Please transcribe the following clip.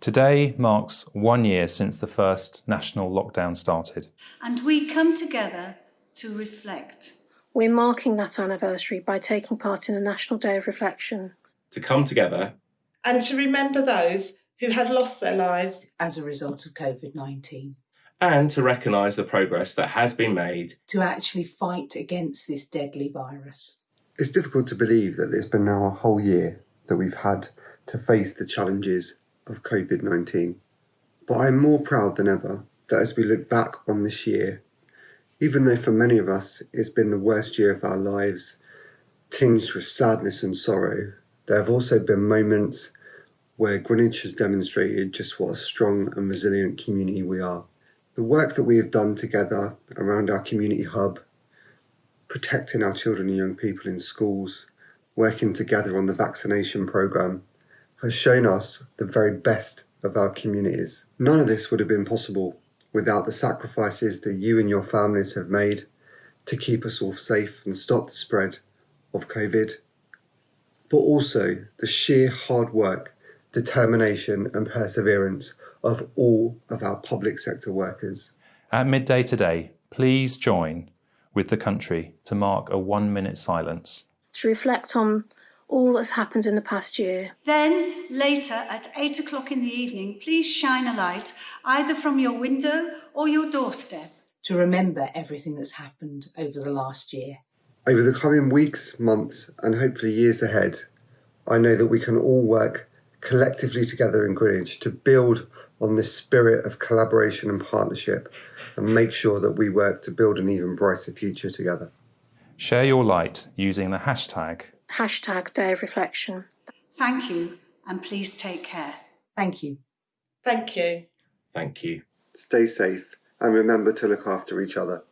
Today marks one year since the first national lockdown started. And we come together to reflect. We're marking that anniversary by taking part in a National Day of Reflection. To come together and to remember those who had lost their lives as a result of COVID 19. And to recognise the progress that has been made to actually fight against this deadly virus. It's difficult to believe that it's been now a whole year that we've had to face the challenges of COVID 19. But I'm more proud than ever that as we look back on this year, even though for many of us it's been the worst year of our lives, tinged with sadness and sorrow, there have also been moments where Greenwich has demonstrated just what a strong and resilient community we are. The work that we have done together around our community hub, protecting our children and young people in schools, working together on the vaccination programme, has shown us the very best of our communities. None of this would have been possible without the sacrifices that you and your families have made to keep us all safe and stop the spread of COVID, but also the sheer hard work, determination, and perseverance of all of our public sector workers. At midday today, please join with the country to mark a one minute silence. To reflect on all that's happened in the past year. Then, later at 8 o'clock in the evening, please shine a light either from your window or your doorstep. To remember everything that's happened over the last year. Over the coming weeks, months, and hopefully years ahead, I know that we can all work collectively together in Greenwich to build on this spirit of collaboration and partnership and make sure that we work to build an even brighter future together. Share your light using the hashtag hashtag Day of Reflection. Thank you, and please take care. Thank you. Thank you. Thank you. Stay safe and remember to look after each other.